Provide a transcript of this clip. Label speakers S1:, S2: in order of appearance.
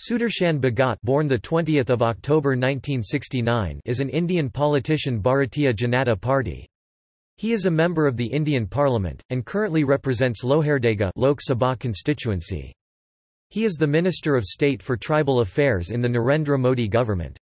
S1: Sudarshan Bhagat born the 20th of October 1969 is an Indian politician Bharatiya Janata Party. He is a member of the Indian Parliament and currently represents Lohardaga Lok Sabha constituency. He is the Minister of State for Tribal Affairs in the Narendra Modi government.